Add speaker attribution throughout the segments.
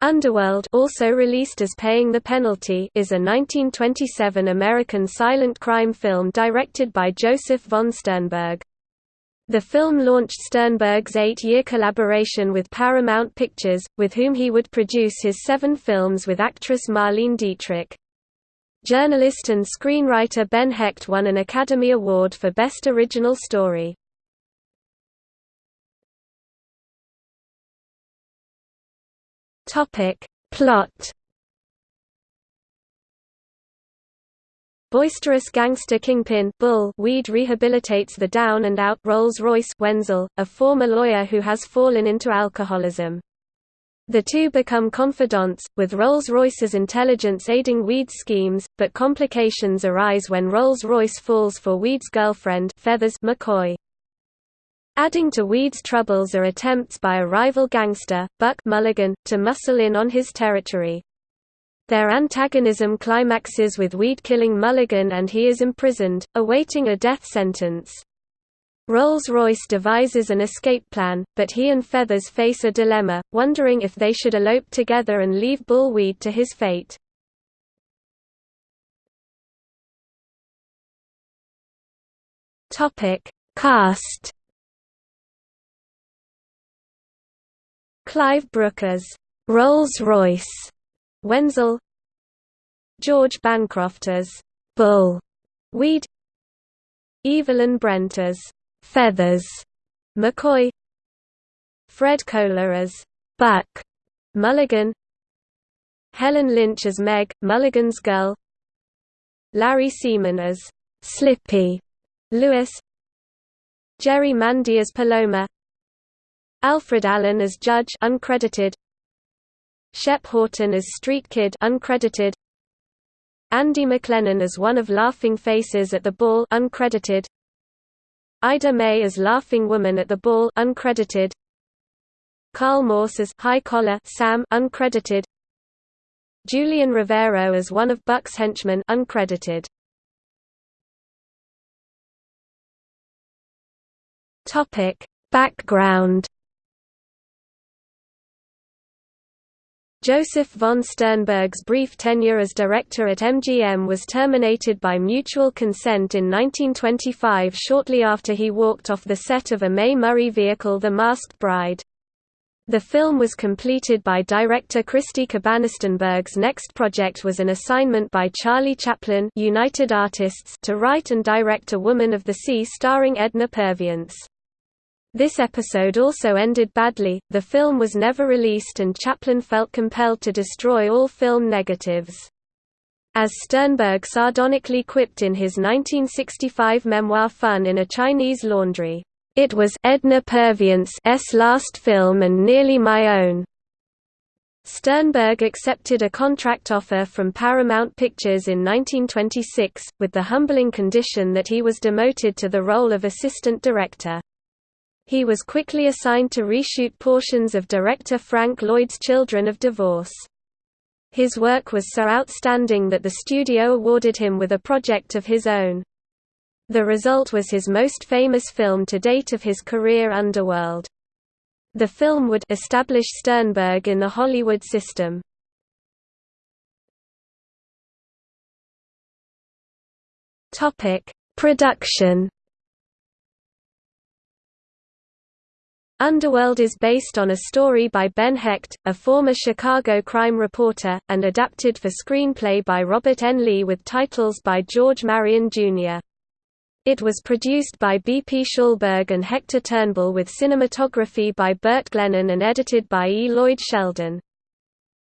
Speaker 1: Underworld also released as Paying the Penalty is a 1927 American silent crime film directed by Josef von Sternberg. The film launched Sternberg's eight-year collaboration with Paramount Pictures, with whom he would produce his seven films with actress Marlene Dietrich. Journalist and screenwriter Ben Hecht won an Academy Award for Best Original Story. Topic. Plot Boisterous gangster kingpin Bull Weed rehabilitates the down-and-out Rolls-Royce Wenzel, a former lawyer who has fallen into alcoholism. The two become confidants, with Rolls-Royce's intelligence aiding Weed's schemes, but complications arise when Rolls-Royce falls for Weed's girlfriend Feathers McCoy. Adding to Weed's troubles are attempts by a rival gangster, Buck Mulligan, to muscle in on his territory. Their antagonism climaxes with Weed killing Mulligan and he is imprisoned, awaiting a death sentence. Rolls-Royce devises an escape plan, but he and Feathers face a dilemma, wondering if they should elope together and leave Bull Weed to his fate. Cast Clive Brook as Rolls-Royce Wenzel George Bancroft as Bull Weed Evelyn Brent as Feathers McCoy Fred Kohler as Buck Mulligan Helen Lynch as Meg, Mulligan's girl Larry Semon as Slippy Lewis Jerry Mandy as Paloma Alfred Allen as Judge uncredited. Shep Horton as Street Kid uncredited. Andy McLennan as one of Laughing Faces at the Ball uncredited. Ida May as Laughing Woman at the Ball uncredited. Carl Morse as High Collar Sam uncredited. Julian Rivero as one of Buck's henchmen uncredited. Topic. Background Josef von Sternberg's brief tenure as director at MGM was terminated by mutual consent in 1925 shortly after he walked off the set of a Mae Murray vehicle The Masked Bride. The film was completed by director Christy Cabanne Sternberg's next project was an assignment by Charlie Chaplin United Artists to write and direct A Woman of the Sea starring Edna Purviance. This episode also ended badly, the film was never released and Chaplin felt compelled to destroy all film negatives. As Sternberg sardonically quipped in his 1965 memoir Fun in a Chinese Laundry, "...it was Edna Purviance's last film and nearly my own." Sternberg accepted a contract offer from Paramount Pictures in 1926, with the humbling condition that he was demoted to the role of assistant director. He was quickly assigned to reshoot portions of director Frank Lloyd's Children of Divorce. His work was so outstanding that the studio awarded him with a project of his own. The result was his most famous film to date of his career Underworld. The film would establish Sternberg in the Hollywood system. Production Underworld is based on a story by Ben Hecht, a former Chicago crime reporter, and adapted for screenplay by Robert N. Lee with titles by George Marion, Jr. It was produced by B. P. Schulberg and Hector Turnbull with cinematography by Bert Glennon and edited by E. Lloyd Sheldon.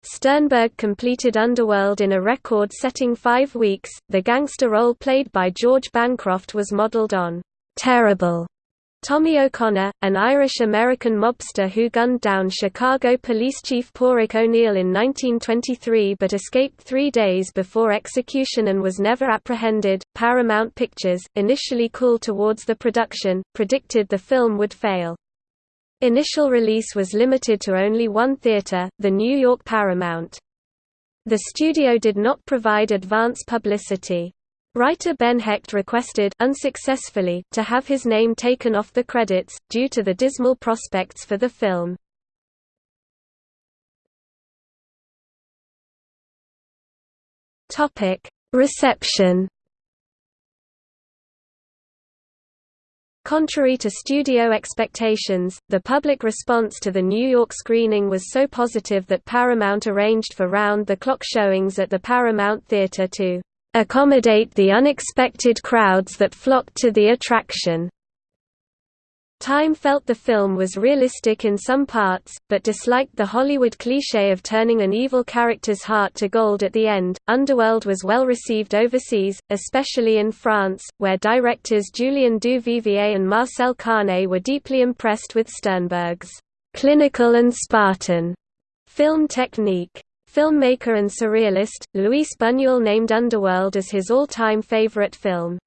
Speaker 1: Sternberg completed Underworld in a record-setting five weeks. The gangster role played by George Bancroft was modeled on Terrible Tommy O'Connor, an Irish-American mobster who gunned down Chicago Police Chief Patrick O'Neill in 1923 but escaped three days before execution and was never apprehended. Paramount Pictures, initially cool towards the production, predicted the film would fail. Initial release was limited to only one theater, the New York Paramount. The studio did not provide advance publicity. Writer Ben Hecht requested unsuccessfully, to have his name taken off the credits, due to the dismal prospects for the film. Reception. Contrary to studio expectations, the public response to the New York screening was so positive that Paramount arranged for round-the-clock showings at the Paramount Theater to accommodate the unexpected crowds that flocked to the attraction. Time felt the film was realistic in some parts, but disliked the Hollywood cliché of turning an evil character's heart to gold at the end. Underworld was well received overseas, especially in France, where directors Julien Duvivier and Marcel Carné were deeply impressed with Sternberg's clinical and Spartan film technique. Filmmaker and surrealist, Luis Buñuel named Underworld as his all-time favorite film.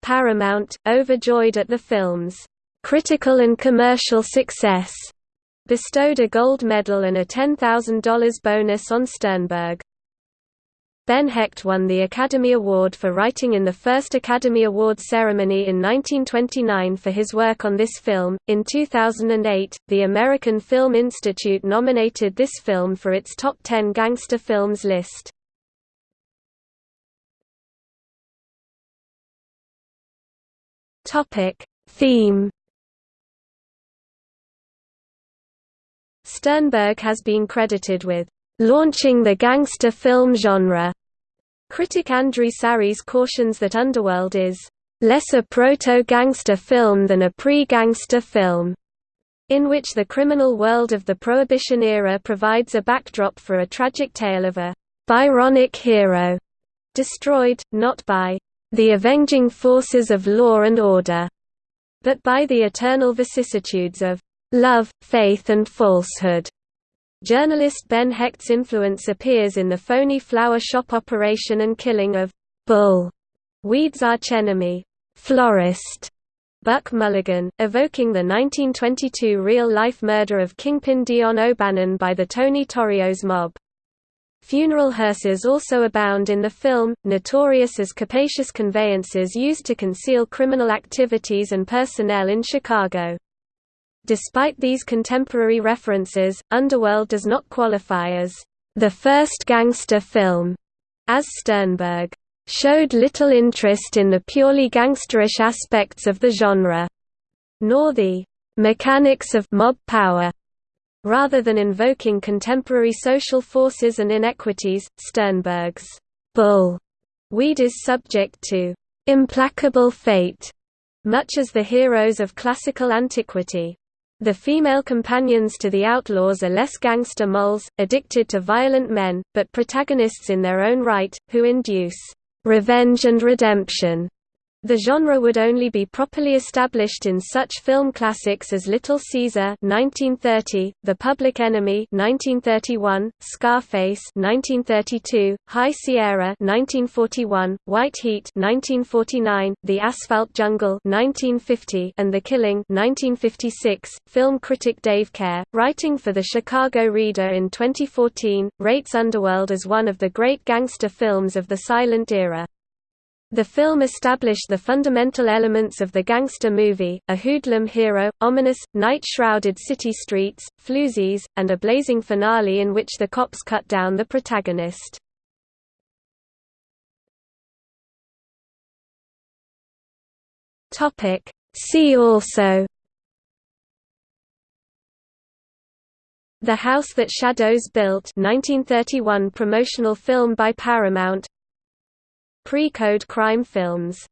Speaker 1: Paramount, overjoyed at the film's critical and commercial success, bestowed a gold medal and a $10,000 bonus on Sternberg. Ben Hecht won the Academy Award for writing in the first Academy Award ceremony in 1929 for his work on this film. In 2008, the American Film Institute nominated this film for its top 10 gangster films list. Topic: Theme Sternberg has been credited with launching the gangster film genre. Critic Andrew Sarris cautions that Underworld is less a proto-gangster film than a pre-gangster film, in which the criminal world of the Prohibition era provides a backdrop for a tragic tale of a Byronic hero, destroyed, not by the avenging forces of law and order, but by the eternal vicissitudes of love, faith and falsehood. Journalist Ben Hecht's influence appears in the phony flower shop operation and killing of Bull, Weed's archenemy, Florist, Buck Mulligan, evoking the 1922 real-life murder of Kingpin Dion O'Banion by the Tony Torrio's mob. Funeral hearses also abound in the film, notorious as capacious conveyances used to conceal criminal activities and personnel in Chicago. Despite these contemporary references, Underworld does not qualify as the first gangster film, as Sternberg showed little interest in the purely gangsterish aspects of the genre, nor the mechanics of mob power Rather than invoking contemporary social forces and inequities, Sternberg's bull weed is subject to implacable fate, much as the heroes of classical antiquity. The female companions to the outlaws are less gangster moles, addicted to violent men, but protagonists in their own right, who induce revenge and redemption. The genre would only be properly established in such film classics as Little Caesar (1930), The Public Enemy (1931), Scarface (1932), High Sierra (1941), White Heat (1949), The Asphalt Jungle (1950), and The Killing (1956). Film critic Dave Kehr, writing for the Chicago Reader in 2014, rates Underworld as one of the great gangster films of the silent era. The film established the fundamental elements of the gangster movie, a hoodlum hero, ominous, night-shrouded city streets, floozies, and a blazing finale in which the cops cut down the protagonist. See also. The House That Shadows Built 1931 promotional film by Paramount Pre-code crime films